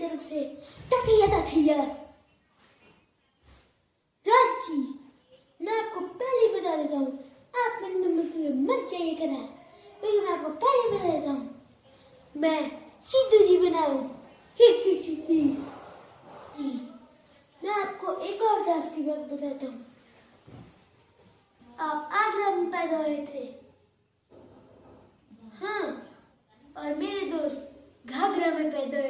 तरफ़ से तथैया तथैया। राज मैं आपको पहले बता देता हूँ, आप मेरे नंबर से मत चाहिए करा। क्योंकि मैं आपको पहले बता देता हूँ, मैं चिद्दू जी बनाऊँ। मैं आपको एक और राज की बात बताता हूँ। आप आगरा में पैदा हुए थे। हाँ और मेरे दोस्त घाघरा में पैदा हुए